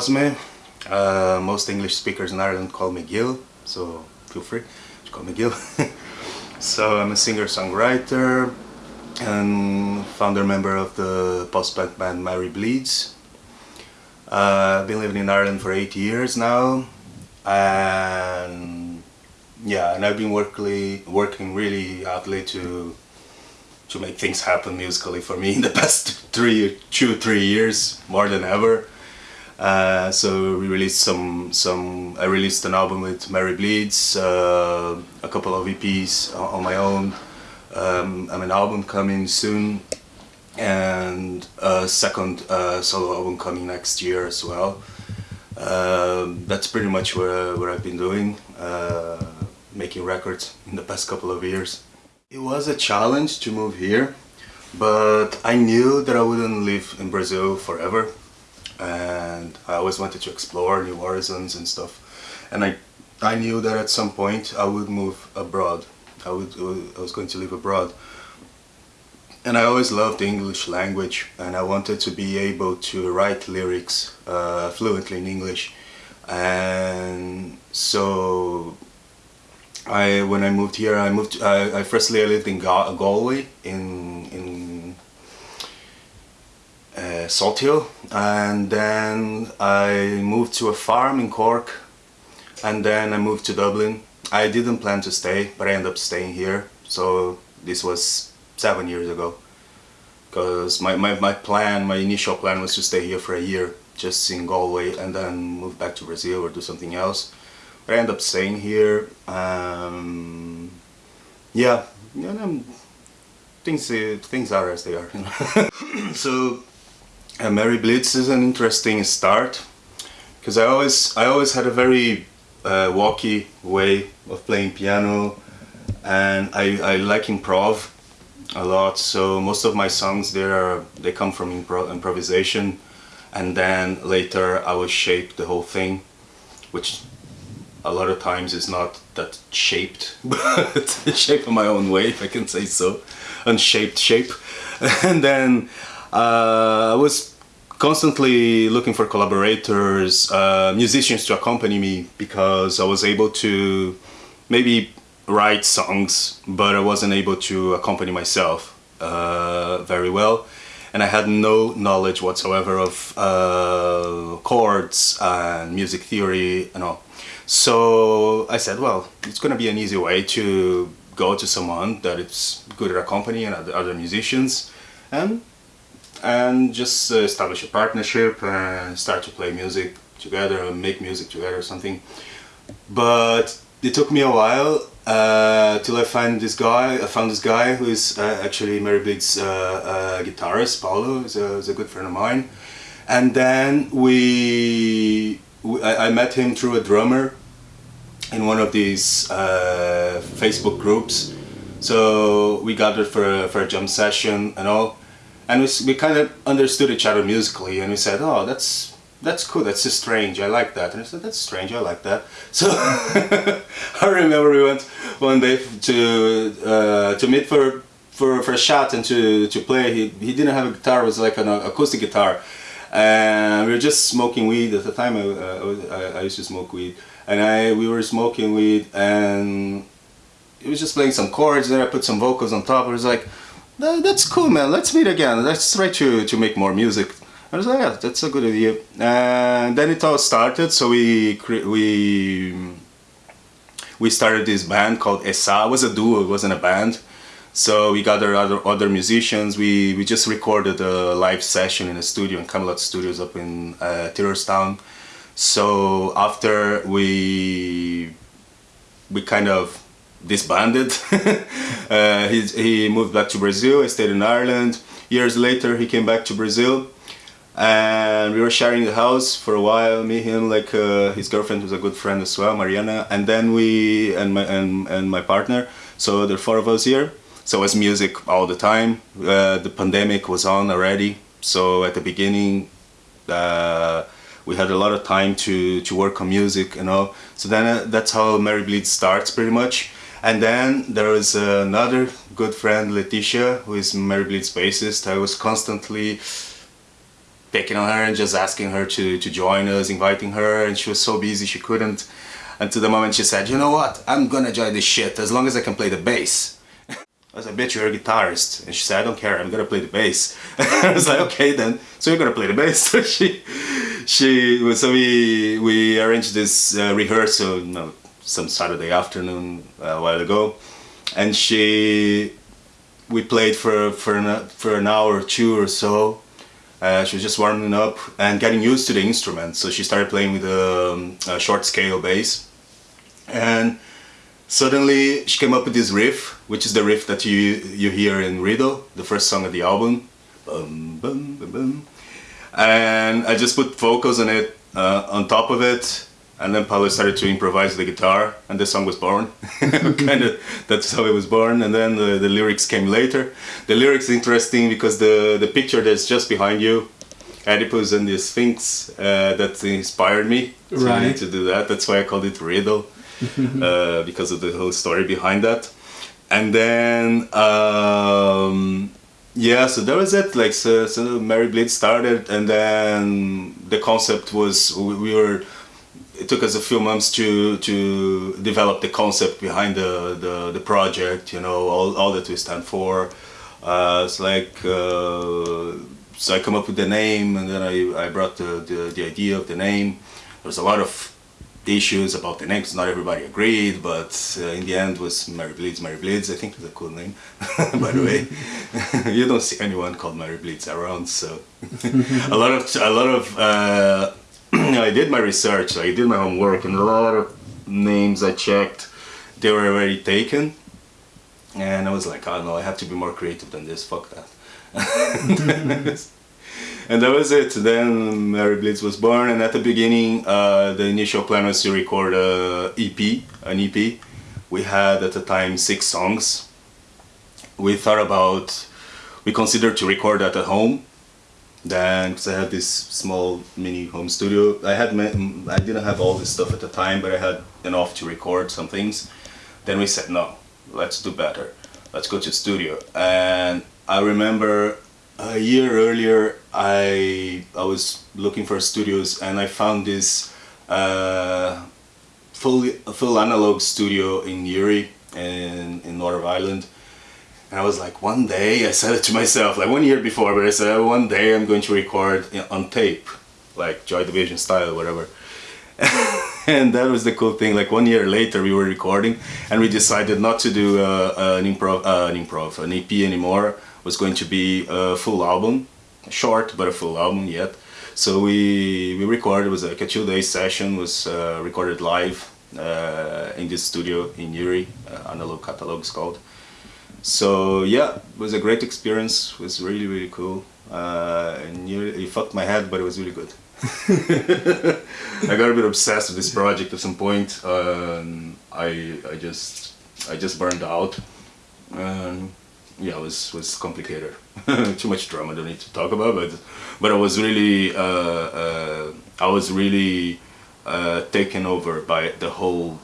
Cosme. Uh, most English speakers in Ireland call me Gil, so feel free to call me Gil. so I'm a singer-songwriter and founder member of the post-punk band Mary Bleeds. Uh, I've been living in Ireland for eight years now and yeah, and I've been working working really hardly to to make things happen musically for me in the past three, two, three years, more than ever. Uh, so we released some, some, I released an album with Mary Bleeds, uh, a couple of EPs on my own, um, an album coming soon, and a second uh, solo album coming next year as well. Um, that's pretty much what, what I've been doing, uh, making records in the past couple of years. It was a challenge to move here, but I knew that I wouldn't live in Brazil forever and I always wanted to explore new horizons and stuff and I, I knew that at some point I would move abroad. I, would, I was going to live abroad. And I always loved the English language and I wanted to be able to write lyrics uh, fluently in English and so I when I moved here, I moved. I, I firstly I lived in Gal Galway in in uh, Salthill, and then I moved to a farm in Cork, and then I moved to Dublin. I didn't plan to stay, but I ended up staying here. So this was seven years ago, because my, my, my plan, my initial plan was to stay here for a year, just in Galway, and then move back to Brazil or do something else. But I ended up staying here. Um, yeah, know, things uh, things are as they are. You know? so, uh, Mary Bleeds is an interesting start because I always I always had a very uh, walky way of playing piano, and I I like improv a lot. So most of my songs there are they come from impro improvisation, and then later I will shape the whole thing, which a lot of times it's not that shaped, but shape of my own way, if I can say so, unshaped shape. And then I was constantly looking for collaborators, uh, musicians to accompany me because I was able to maybe write songs, but I wasn't able to accompany myself uh, very well. And I had no knowledge whatsoever of uh, chords and music theory and all. So I said, well, it's going to be an easy way to go to someone that is good at accompanying other musicians and and just uh, establish a partnership and start to play music together make music together or something. But it took me a while uh, till I find this guy. I found this guy who is uh, actually Mary Bleed's uh, uh, guitarist, Paulo, is a, a good friend of mine. And then we, we I, I met him through a drummer in one of these uh, Facebook groups. So we gathered for a, for a jam session and all, and we, we kind of understood each other musically, and we said, "Oh, that's that's cool. That's just strange. I like that." And I said, "That's strange. I like that." So I remember we went one day to uh, to meet for for for a shot and to to play. He he didn't have a guitar. It was like an acoustic guitar, and we were just smoking weed at the time. I, I, I used to smoke weed and I we were smoking weed and he was just playing some chords there I put some vocals on top it was like that's cool man. Let's meet again. Let's try to to make more music. I was like yeah that's a good idea. And then it all started so we we we started this band called Esa it was a duo it wasn't a band. So we gathered other other musicians. We we just recorded a live session in a studio in Camelot Studios up in uh, Town. So after we we kind of disbanded, uh, he, he moved back to Brazil, I stayed in Ireland. Years later he came back to Brazil and we were sharing the house for a while, me, him, like uh, his girlfriend was a good friend as well, Mariana, and then we, and my, and, and my partner, so there are four of us here. So it was music all the time. Uh, the pandemic was on already, so at the beginning, uh, we had a lot of time to, to work on music, you know. So then uh, that's how Mary Bleed starts pretty much. And then there was another good friend, Leticia, who is Mary Bleed's bassist. I was constantly picking on her and just asking her to, to join us, inviting her, and she was so busy she couldn't. Until the moment she said, you know what, I'm gonna join this shit as long as I can play the bass. I was like, bitch, you're a guitarist. And she said, I don't care, I'm gonna play the bass. I was like, okay then, so you're gonna play the bass. So she, she, so we, we arranged this uh, rehearsal, some Saturday afternoon uh, a while ago. And she, we played for, for, an, for an hour or two or so. Uh, she was just warming up and getting used to the instrument. So she started playing with a, um, a short scale bass. And Suddenly, she came up with this riff, which is the riff that you you hear in Riddle, the first song of the album. Bum, bum, bum, and I just put vocals on it, uh, on top of it, and then Paulo started to improvise the guitar, and the song was born. kind of, that's how it was born. And then the, the lyrics came later. The lyrics is interesting because the the picture that's just behind you, Oedipus and the Sphinx, uh, that inspired me to, Right. to do that. That's why I called it Riddle uh, because of the whole story behind that. And then, um, yeah, so that was it. Like, so, so Mary Bleeds started, and then the concept was we, we were. It took us a few months to to develop the concept behind the the, the project. You know, all, all that we stand for. Uh, it's like uh, so I come up with the name, and then I, I brought the, the the idea of the name. There was a lot of issues about the names. Not everybody agreed, but uh, in the end was Mary Bleeds. Mary Bleeds, I think is a cool name, by the way. you don't see anyone called Mary Bleeds around, so a lot of a lot of uh, I did my research. I did my homework, and a lot of names I checked, they were already taken. And I was like, oh no, I have to be more creative than this. Fuck that. and that was it. Then Mary Bleeds was born, and at the beginning, uh, the initial plan was to record a EP, an EP. We had at the time six songs. We thought about, we considered to record that at home. Then, because I had this small mini home studio, I had I didn't have all this stuff at the time, but I had enough to record some things. Then we said no, let's do better. Let's go to studio. And I remember a year earlier, I I was looking for studios and I found this uh, full full analog studio in Newry in in Northern Ireland. And I was like, one day, I said it to myself, like one year before, but I said, one day I'm going to record on tape, like Joy Division style, whatever. and that was the cool thing. Like one year later, we were recording, and we decided not to do uh, an improv, uh, an improv, an EP anymore. It was going to be a full album, short but a full album yet. So we we recorded. It was like a two day session. Was uh, recorded live uh, in this studio in Newry, uh, Analog Catalogs called. So yeah, it was a great experience. It was really really cool. Uh, and it fucked my head, but it was really good. I got a bit obsessed with this project at some point. Um, I I just I just burned out. Um, yeah, it was was complicated. Too much drama. Don't need to talk about, but but I was really uh, uh, I was really uh, taken over by the whole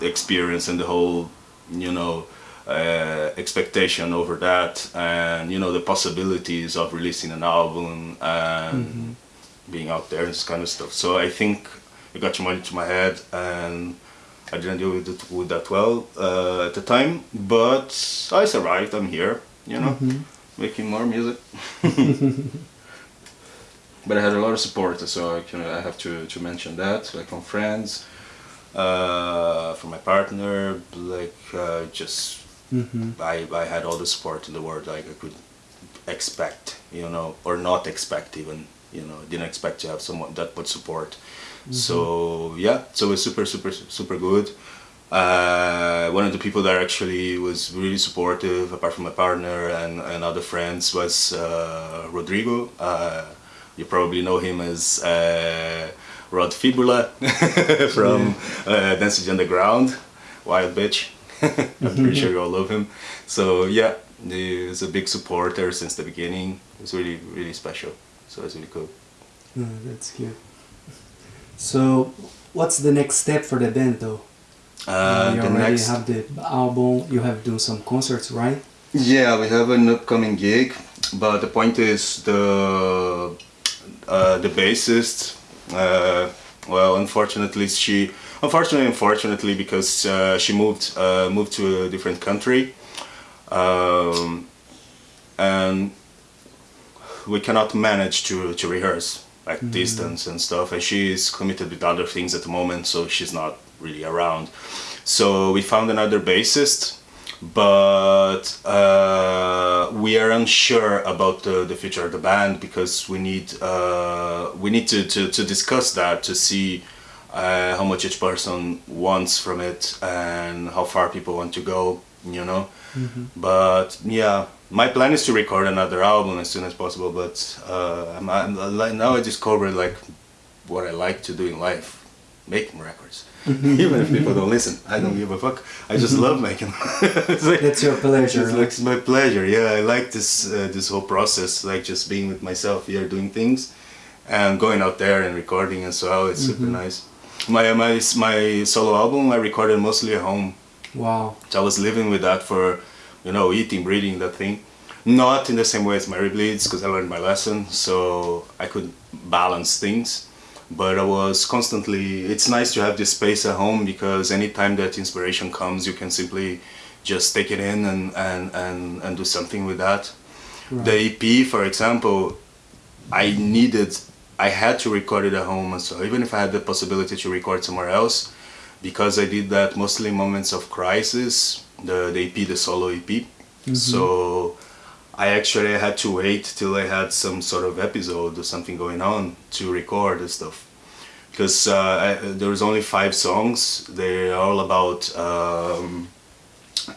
experience and the whole you know uh, expectation over that and you know the possibilities of releasing an album and being out there and this kind of stuff. So i think it got too much into my head and i didn't deal with it with that well uh, at the time but i survived i'm here you know making more music. But I had a lot of support, so I can I have to, to mention that, like from friends, uh, from my partner, like uh, just I, I had all the support in the world like I could expect, you know, or not expect even, you know, didn't expect to have someone that would support. So yeah, so it was super super super good. Uh, one of the people that actually was really supportive, apart from my partner and, and other friends, was uh, Rodrigo. Uh, you probably know him as uh, Rod Fibula from uh, Dancing Underground, Wild Bitch. I'm pretty sure you all love him. So yeah, he's a big supporter since the beginning. It's really really special. So it's really cool. Oh, that's cute. So, what's the next step for the band though? Uh, you the already next have the album, you have done some concerts, right? Yeah, we have an upcoming gig, but the point is the uh, the bassist, uh, well, unfortunately, she, unfortunately, unfortunately, because uh, she moved uh, moved to a different country, um, and we cannot manage to to rehearse like mm. distance and stuff. And she is committed with other things at the moment, so she's not really around. So we found another bassist but uh, we are unsure about the, the future of the band because we need uh, we need to, to, to discuss that to see uh, how much each person wants from it and how far people want to go you know mm-hmm. but yeah my plan is to record another album as soon as possible but uh, I'm, I'm, now I discovered like what I like to do in life making records even if people don't listen. I don't give a fuck. I just love making. like, it's your pleasure. It's like it's my pleasure. Yeah, I like this uh, this whole process, like just being with myself here, doing things, and going out there and recording and so it's mm-hmm. super nice. My my my solo album I recorded mostly at home. Wow. So I was living with that for, you know, eating, breathing that thing. Not in the same way as Mary Bleeds because I learned my lesson, so I could balance things but I was constantly it's nice to have this space at home because anytime that inspiration comes you can simply just take it in and and and, and do something with that right. the EP for example I needed I had to record it at home so even if I had the possibility to record somewhere else because I did that mostly in moments of crisis the, the EP the solo EP mm -hmm. so I actually had to wait till I had some sort of episode or something going on to record and stuff. Because uh, there was only five songs. They're all about um,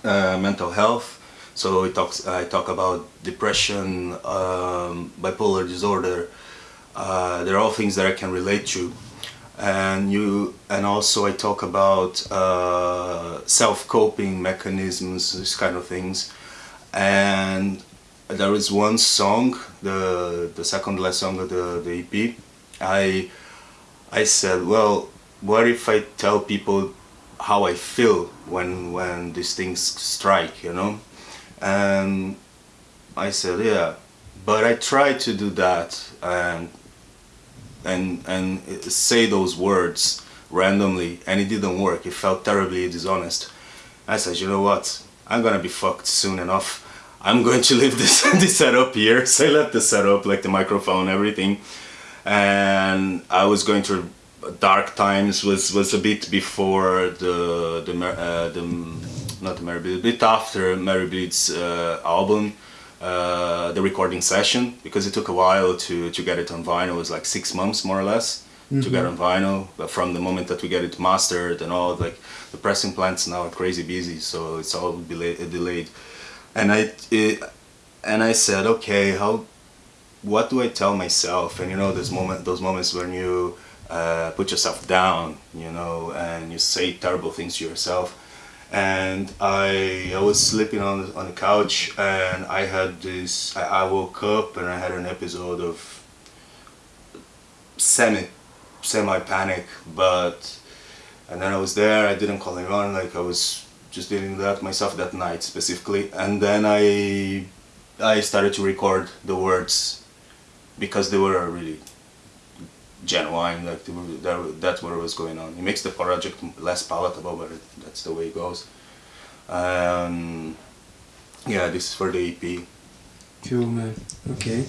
uh, mental health. So it talks, I talk about depression, um, bipolar disorder. Uh, they're all things that I can relate to. And you, and also I talk about uh, self-coping mechanisms, these kind of things. And there is one song, the the second last song of the, the EP, I I said, well, what if I tell people how I feel when when these things strike, you know? And I said, yeah, but I tried to do that and and and say those words randomly and it didn't work. It felt terribly dishonest. I said, you know what? I'm gonna be fucked soon enough I'm going to leave this, this setup here. So I left the setup, like the microphone, everything. And I was going through dark times, was, was a bit before the, the, uh, the not the Mary Bleed, a bit after Mary Bleed's uh, album. Uh, the recording session because it took a while to, to get it on vinyl. It was like six months more or less mm -hmm. to get mm-hmm. on vinyl. But from the moment that we get it mastered and all, like the pressing plants now are crazy busy, so it's all delayed and I it, and I said, okay, how, what do I tell myself? And you know, those moment, those moments when you uh, put yourself down, you know, and you say terrible things to yourself. And I, I was sleeping on the, on the couch, and I had this. I, I woke up and I had an episode of semi, semi panic, but and then I was there. I didn't call anyone. Like I was just dealing that myself that night specifically. And then I I started to record the words because they were really genuine like were, that's what was going on. It makes the project less palatable but it, that's the way it goes. Um, yeah this is for the EP cool man. Okay.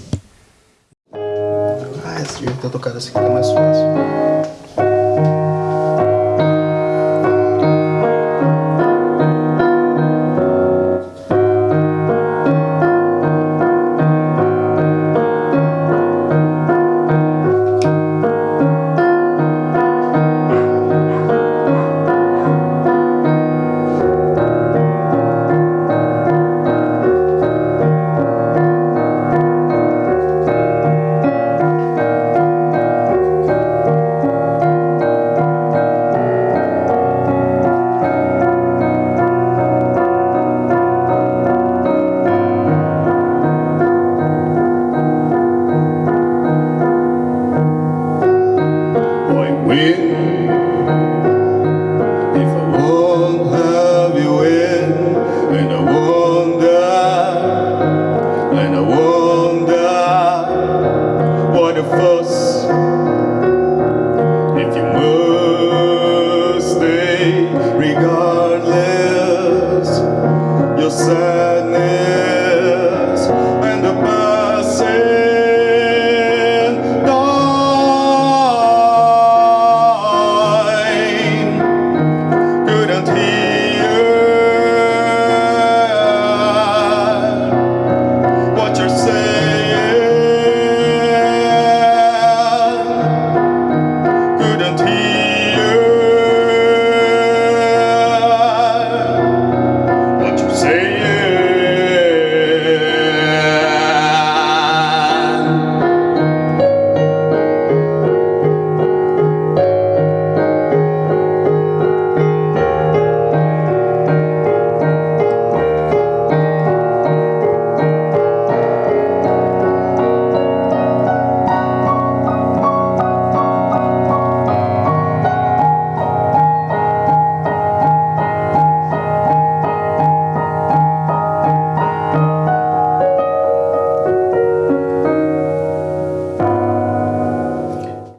Ah esse jeito de tocar essa aqui é mais fácil